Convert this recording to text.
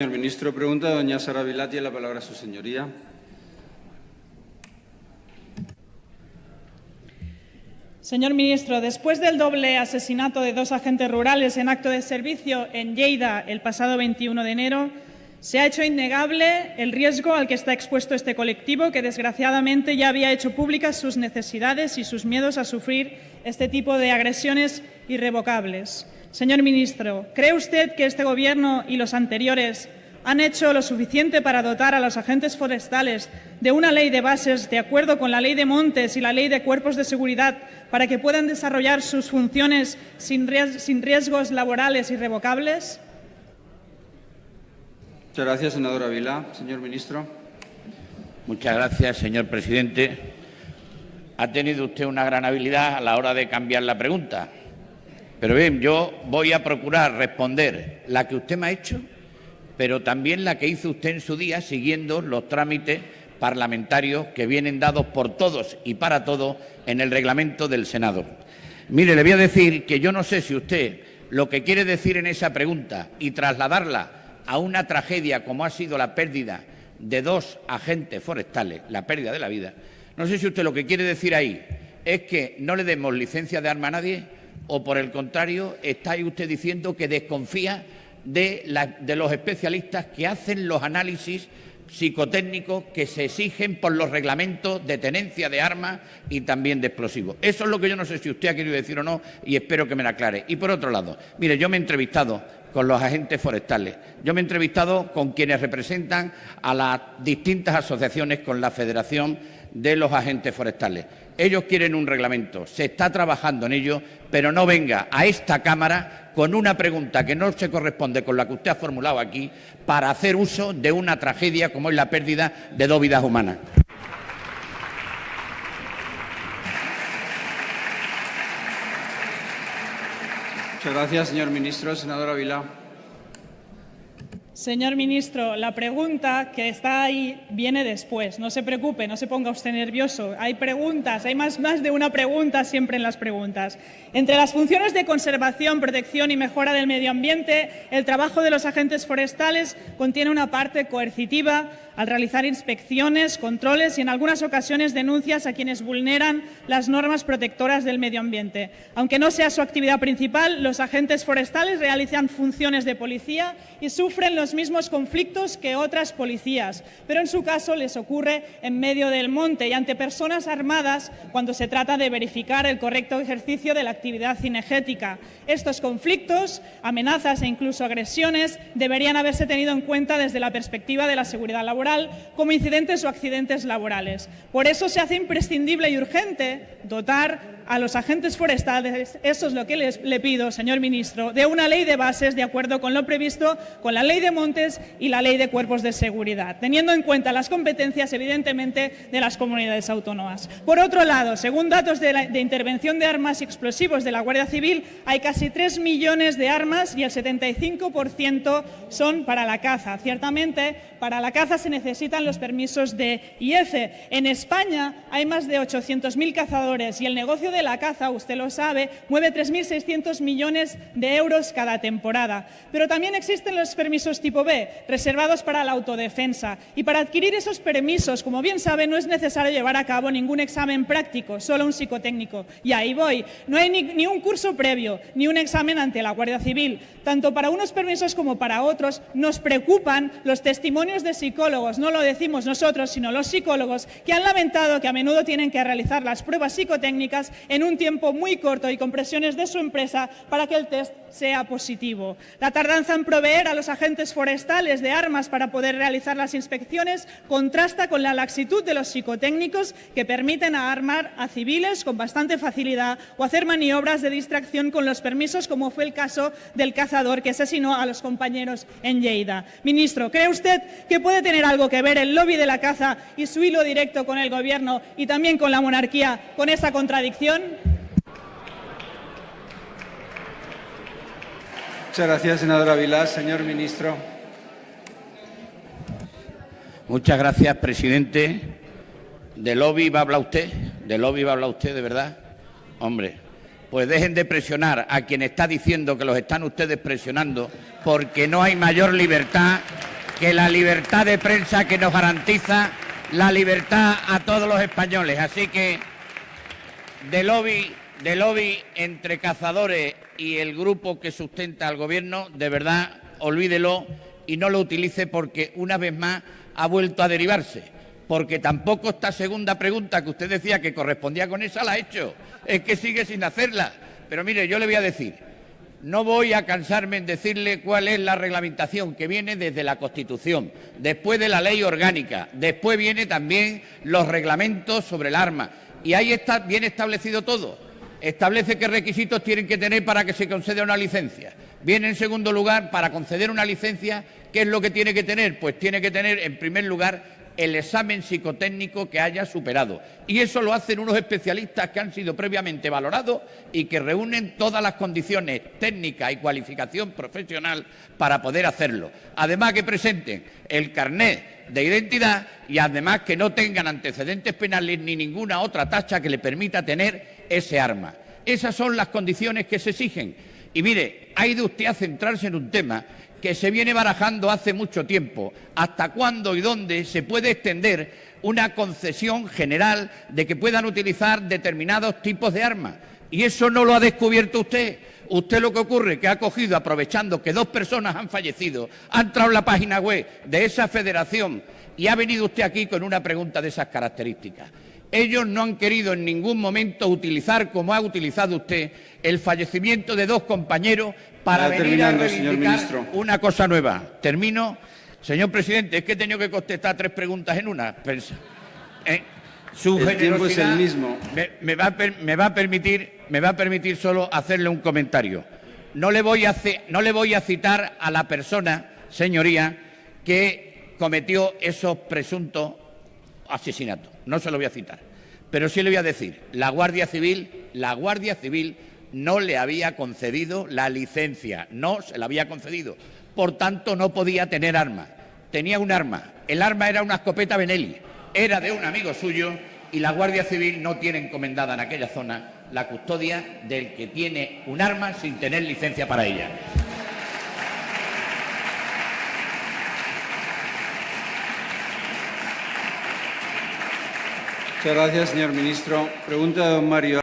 Señor ministro, pregunta doña Sara Vilá. Tiene la palabra su señoría. Señor ministro, después del doble asesinato de dos agentes rurales en acto de servicio en Lleida el pasado 21 de enero, se ha hecho innegable el riesgo al que está expuesto este colectivo, que desgraciadamente ya había hecho públicas sus necesidades y sus miedos a sufrir este tipo de agresiones irrevocables. Señor ministro, ¿cree usted que este Gobierno y los anteriores han hecho lo suficiente para dotar a los agentes forestales de una ley de bases de acuerdo con la ley de montes y la ley de cuerpos de seguridad para que puedan desarrollar sus funciones sin riesgos laborales irrevocables? Muchas gracias, senadora Vilá. Señor ministro. Muchas gracias, señor presidente. Ha tenido usted una gran habilidad a la hora de cambiar la pregunta. Pero bien, yo voy a procurar responder la que usted me ha hecho, pero también la que hizo usted en su día, siguiendo los trámites parlamentarios que vienen dados por todos y para todos en el reglamento del Senado. Mire, le voy a decir que yo no sé si usted lo que quiere decir en esa pregunta y trasladarla a una tragedia como ha sido la pérdida de dos agentes forestales, la pérdida de la vida, no sé si usted lo que quiere decir ahí es que no le demos licencia de arma a nadie o, por el contrario, está usted diciendo que desconfía de, los especialistas que hacen los análisis psicotécnicos que se exigen por los reglamentos de tenencia de armas y también de explosivos. Eso es lo que yo no sé si usted ha querido decir o no y espero que me lo aclare. Y por otro lado, mire, yo me he entrevistado con los agentes forestales, yo me he entrevistado con quienes representan a las distintas asociaciones, con la Federación de los Agentes Forestales. Ellos quieren un reglamento, se está trabajando en ello, pero no venga a esta Cámara con una pregunta que no se corresponde con la que usted ha formulado aquí para hacer uso de una tragedia como es la pérdida de dos vidas humanas. Muchas gracias, señor ministro. Senadora Vilá. Señor ministro, la pregunta que está ahí viene después. No se preocupe, no se ponga usted nervioso. Hay preguntas, hay más, de una pregunta siempre en las preguntas. Entre las funciones de conservación, protección y mejora del medio ambiente, el trabajo de los agentes forestales contiene una parte coercitiva al realizar inspecciones, controles y en algunas ocasiones denuncias a quienes vulneran las normas protectoras del medio ambiente. Aunque no sea su actividad principal, los agentes forestales realizan funciones de policía y sufren los mismos conflictos que otras policías, pero en su caso les ocurre en medio del monte y ante personas armadas cuando se trata de verificar el correcto ejercicio de la actividad cinegética. Estos conflictos, amenazas e incluso agresiones deberían haberse tenido en cuenta desde la perspectiva de la seguridad laboral como incidentes o accidentes laborales. Por eso se hace imprescindible y urgente dotar a los agentes forestales, eso es lo que les, le pido, señor ministro, de una ley de bases de acuerdo con lo previsto con la ley de montes y la ley de cuerpos de seguridad, teniendo en cuenta las competencias, evidentemente, de las comunidades autónomas. Por otro lado, según datos de, de intervención de armas y explosivos, de la Guardia Civil hay casi 3 millones de armas y el 75% son para la caza. Ciertamente, para la caza se necesitan los permisos de IEF. En España hay más de 800.000 cazadores y el negocio de la caza, usted lo sabe, mueve 3.600 millones de euros cada temporada. Pero también existen los permisos tipo B, reservados para la autodefensa. Y para adquirir esos permisos, como bien sabe, no es necesario llevar a cabo ningún examen práctico, solo un psicotécnico. Y ahí voy. No hay ni, un curso previo, ni un examen ante la Guardia Civil. Tanto para unos permisos como para otros nos preocupan los testimonios de psicólogos, no lo decimos nosotros, sino los psicólogos, que han lamentado que a menudo tienen que realizar las pruebas psicotécnicas en un tiempo muy corto y con presiones de su empresa para que el test sea positivo. La tardanza en proveer a los agentes forestales de armas para poder realizar las inspecciones contrasta con la laxitud de los psicotécnicos que permiten armar a civiles con bastante facilidad o hacer maniobras obras de distracción con los permisos, como fue el caso del cazador que asesinó a los compañeros en Lleida. Ministro, ¿cree usted que puede tener algo que ver el lobby de la caza y su hilo directo con el Gobierno y también con la monarquía con esa contradicción? Muchas gracias, senadora Vilás. Señor ministro. Muchas gracias, presidente. ¿De lobby va a hablar usted? ¿De lobby va a hablar usted, de verdad? Hombre, pues dejen de presionar a quien está diciendo que los están ustedes presionando, porque no hay mayor libertad que la libertad de prensa que nos garantiza la libertad a todos los españoles. Así que de lobby, de lobby entre cazadores y el grupo que sustenta al gobierno, de verdad, olvídelo y no lo utilice porque una vez más ha vuelto a derivarse. Porque tampoco esta segunda pregunta que usted decía que correspondía con esa la ha hecho. Es que sigue sin hacerla. Pero mire, yo le voy a decir, no voy a cansarme en decirle cuál es la reglamentación que viene desde la Constitución, después de la ley orgánica, después viene también los reglamentos sobre el arma. Y ahí está bien establecido todo. Establece qué requisitos tienen que tener para que se conceda una licencia. Viene en segundo lugar, para conceder una licencia, ¿qué es lo que tiene que tener? Pues tiene que tener, en primer lugar, el examen psicotécnico que haya superado. Y eso lo hacen unos especialistas que han sido previamente valorados y que reúnen todas las condiciones técnicas y cualificación profesional para poder hacerlo. Además que presenten el carnet de identidad y además que no tengan antecedentes penales ni ninguna otra tacha que le permita tener ese arma. Esas son las condiciones que se exigen. Y mire, ha ido usted a centrarse en un tema que se viene barajando hace mucho tiempo. ¿Hasta cuándo y dónde se puede extender una concesión general de que puedan utilizar determinados tipos de armas? Y eso no lo ha descubierto usted. Usted lo que ocurre es que ha cogido, aprovechando que dos personas han fallecido, ha entrado en la página web de esa federación y ha venido usted aquí con una pregunta de esas características. Ellos no han querido en ningún momento utilizar, como ha utilizado usted, el fallecimiento de dos compañeros para venir a señor una cosa nueva. Termino. Señor presidente, es que he tenido que contestar tres preguntas en una. Eh, su El tiempo es el mismo. Me, me va a per- me va a permitir, me va a permitir solo hacerle un comentario. No le voy a, ce- no le voy a citar a la persona, señoría, que cometió esos presuntos asesinatos. No se lo voy a citar. Pero sí le voy a decir, la Guardia Civil, la Guardia Civil no le había concedido la licencia, no se la había concedido. Por tanto, no podía tener arma. Tenía un arma. El arma era una escopeta Benelli. Era de un amigo suyo y la Guardia Civil no tiene encomendada en aquella zona la custodia del que tiene un arma sin tener licencia para ella. Muchas gracias, señor ministro. Pregunta de don Mario.